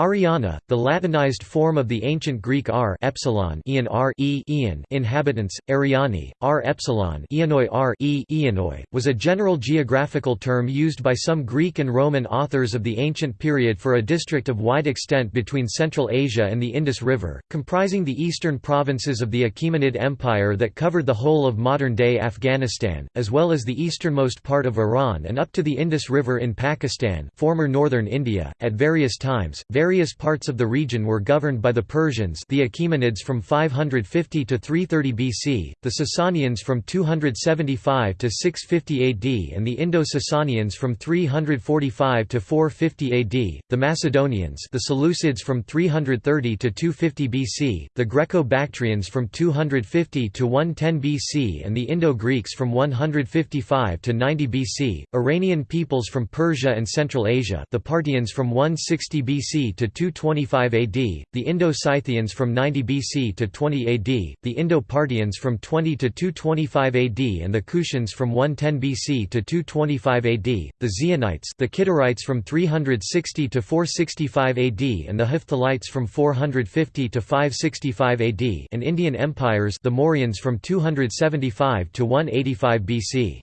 Ariana, the Latinized form of the ancient Greek r epsilon Ian r e Ian inhabitants, Ariani, r epsilon Ianoi r e Ianoi, was a general geographical term used by some Greek and Roman authors of the ancient period for a district of wide extent between Central Asia and the Indus River, comprising the eastern provinces of the Achaemenid Empire that covered the whole of modern-day Afghanistan, as well as the easternmost part of Iran and up to the Indus River in Pakistan former northern India. At various times, Various parts of the region were governed by the Persians the Achaemenids from 550 to 330 BC, the Sasanians from 275 to 650 AD and the Indo-Sasanians from 345 to 450 AD, the Macedonians the Seleucids from 330 to 250 BC, the Greco-Bactrians from 250 to 110 BC and the Indo-Greeks from 155 to 90 BC, Iranian peoples from Persia and Central Asia the Parthians from 160 BC to 225 AD, the Indo-Scythians from 90 BC to 20 AD, the Indo-Parthians from 20 to 225 AD and the Kushans from 110 BC to 225 AD, the Xionites the Kidarites from 360 to 465 AD and the Hephthalites from 450 to 565 AD and Indian empires the Mauryans from 275 to 185 BC.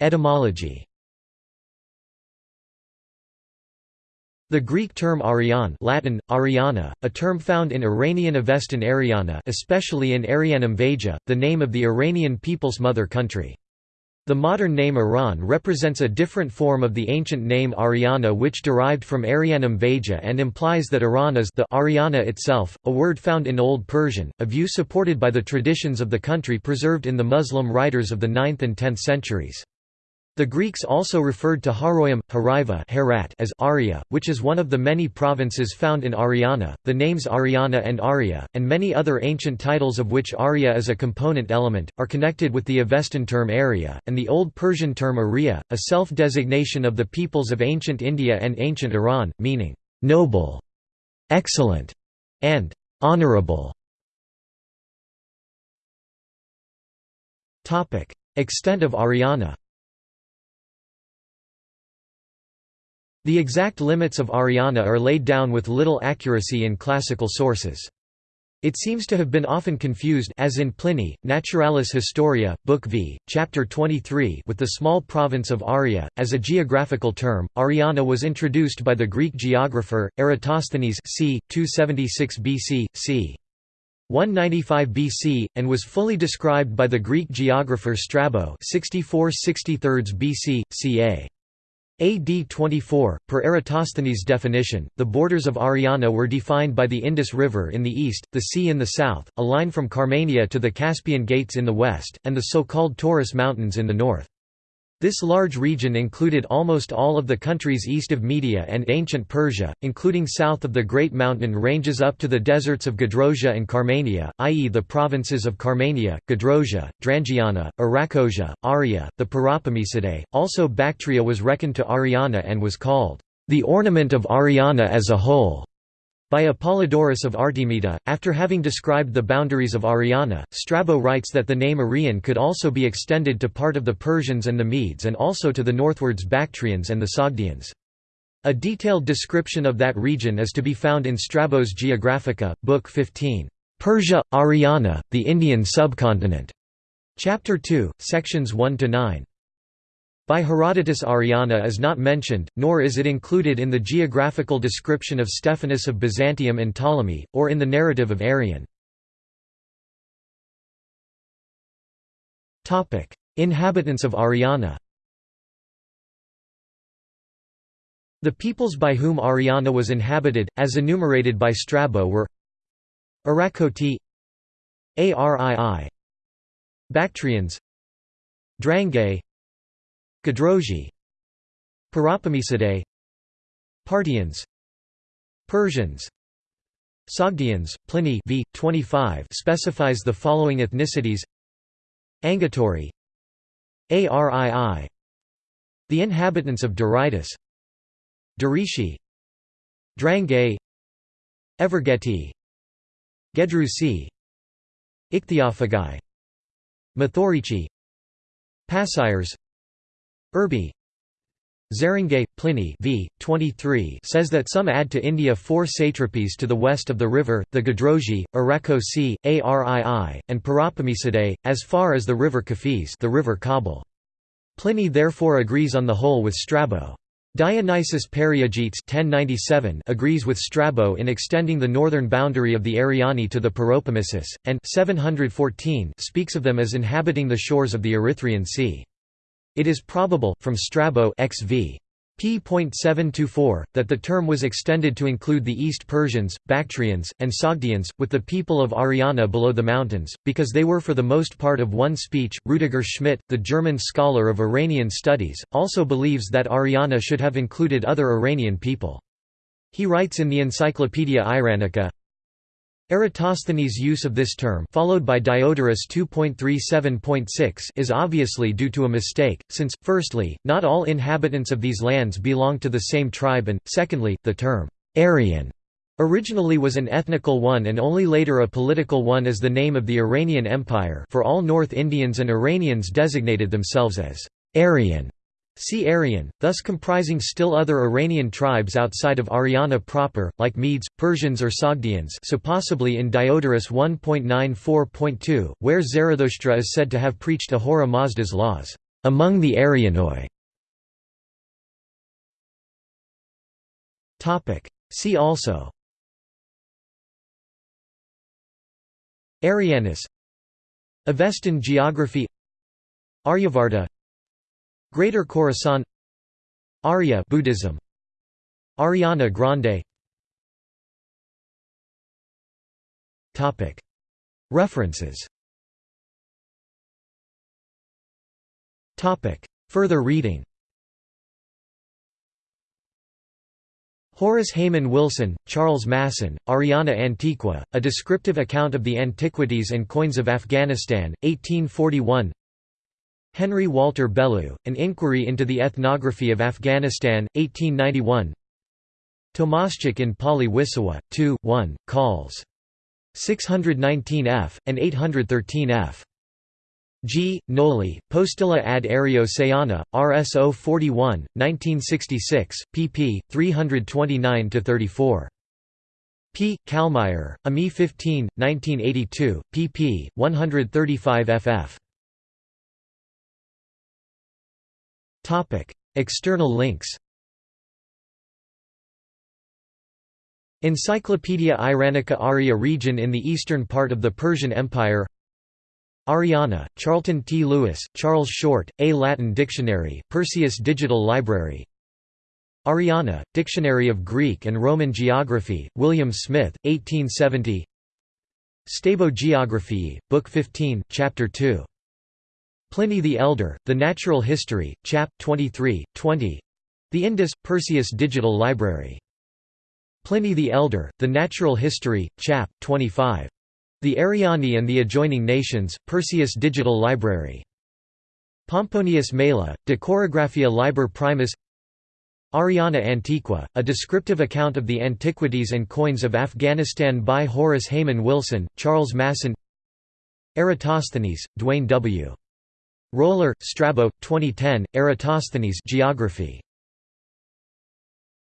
Etymology The Greek term Arian Latin, Ariana, a term found in Iranian Avestan Ariana especially in Arianum Vaja, the name of the Iranian people's mother country. The modern name Iran represents a different form of the ancient name Ariana which derived from Arianum Vaja and implies that Iran is the Ariana itself, a word found in Old Persian, a view supported by the traditions of the country preserved in the Muslim writers of the 9th and 10th centuries. The Greeks also referred to Haroyam, Hariva Herat as Arya, which is one of the many provinces found in Ariana. The names Ariana and Arya, and many other ancient titles of which Arya is a component element, are connected with the Avestan term Arya, and the Old Persian term Arya, a self-designation of the peoples of ancient India and ancient Iran, meaning noble, excellent, and honorable. Extent of Ariana The exact limits of Ariana are laid down with little accuracy in classical sources. It seems to have been often confused as in Pliny, Naturalis Historia, Book V, Chapter 23 with the small province of Aria. As a geographical term, Ariana was introduced by the Greek geographer, Eratosthenes c. 276 BC, c. 195 BC, and was fully described by the Greek geographer Strabo 64 63 BC, ca. AD 24, per Eratosthenes' definition, the borders of Ariana were defined by the Indus River in the east, the sea in the south, a line from Carmania to the Caspian Gates in the west, and the so-called Taurus Mountains in the north. This large region included almost all of the countries east of Media and ancient Persia, including south of the Great Mountain ranges up to the deserts of Gedrosia and Carmania, i.e. the provinces of Carmania, Gedrosia, Drangiana, Arachosia, Arya, the Paropamisidae. Also Bactria was reckoned to Ariana and was called, "...the ornament of Ariana as a whole." By Apollodorus of Artemita, after having described the boundaries of Ariana, Strabo writes that the name Arian could also be extended to part of the Persians and the Medes and also to the northwards Bactrians and the Sogdians. A detailed description of that region is to be found in Strabo's Geographica, Book 15. Persia, Ariana, the Indian subcontinent. Chapter 2, sections 1 to 9. By Herodotus Ariana is not mentioned, nor is it included in the geographical description of Stephanus of Byzantium and Ptolemy, or in the narrative of Arrian. Inhabitants of Ariana The peoples by whom Ariana was inhabited, as enumerated by Strabo were Arachoti Arii Bactrians Drangei Gadroji Paropamisidae Parthians Persians Sogdians, Pliny v. 25 specifies the following ethnicities Angatori Arii The inhabitants of Doritis Darishi Drangei Evergeti Gedrusi Ichthyophagi Mathorici Passires Urbi Zéringuet, Pliny v. 23 says that some add to India four satrapies to the west of the river, the Gadrogi, Arakosi, Arii, and Paropamisidae, as far as the river Kafis the river Kabul. Pliny therefore agrees on the whole with Strabo. Dionysius Periegetes 1097 agrees with Strabo in extending the northern boundary of the Ariani to the Paropamisus, and 714 speaks of them as inhabiting the shores of the Erythraean Sea. It is probable, from Strabo XV. p.724, that the term was extended to include the East Persians, Bactrians, and Sogdians, with the people of Ariana below the mountains, because they were for the most part of one speech. Rudiger Schmitt, the German scholar of Iranian studies, also believes that Ariana should have included other Iranian people. He writes in the Encyclopaedia Iranica, Eratosthenes' use of this term followed by Diodorus 2.37.6 is obviously due to a mistake, since, firstly, not all inhabitants of these lands belong to the same tribe and, secondly, the term «Aryan» originally was an ethnical one and only later a political one as the name of the Iranian Empire for all North Indians and Iranians designated themselves as «Aryan» See Aryan, thus comprising still other Iranian tribes outside of Ariana proper, like Medes, Persians or Sogdians so possibly in Diodorus 1.94.2, where Zarathustra is said to have preached Ahura Mazda's laws, "...among the Aryanoi". See also. Arianus Avestan geography. Aryavarta Greater Khorasan Arya Buddhism Ariana Grande. Topic. References. Topic. Further reading. Horace Hayman Wilson, Charles Masson, Ariana Antiqua, A Descriptive Account of the Antiquities and Coins of Afghanistan, 1841 Henry Walter Bellew, An Inquiry into the Ethnography of Afghanistan, 1891 Tomaschek in Pauly-Wissowa, 2, 1, calls. 619 f. and 813 f. G. Noli, Postilla ad Aereo Sayana, RSO 41, 1966, pp. 329–34. P. Calmeyer, AMI 15, 1982, pp. 135 ff. External links Encyclopaedia Iranica Arya region in the eastern part of the Persian Empire Ariana, Charlton T. Lewis, Charles Short, A Latin Dictionary, Perseus Digital Library Ariana, Dictionary of Greek and Roman Geography, William Smith, 1870 Strabo Geographiae, Book 15, Chapter 2 Pliny the Elder, The Natural History, Chap. 23, 20 The Indus, Perseus Digital Library. Pliny the Elder, The Natural History, Chap. 25. The Ariani and the Adjoining Nations, Perseus Digital Library. Pomponius Mela, De Chorographia Liber Primus Ariana Antiqua, a descriptive account of the antiquities and coins of Afghanistan by Horace Hayman Wilson, Charles Masson Eratosthenes, Duane W. Roller, Strabo, 2010, Eratosthenes Geography.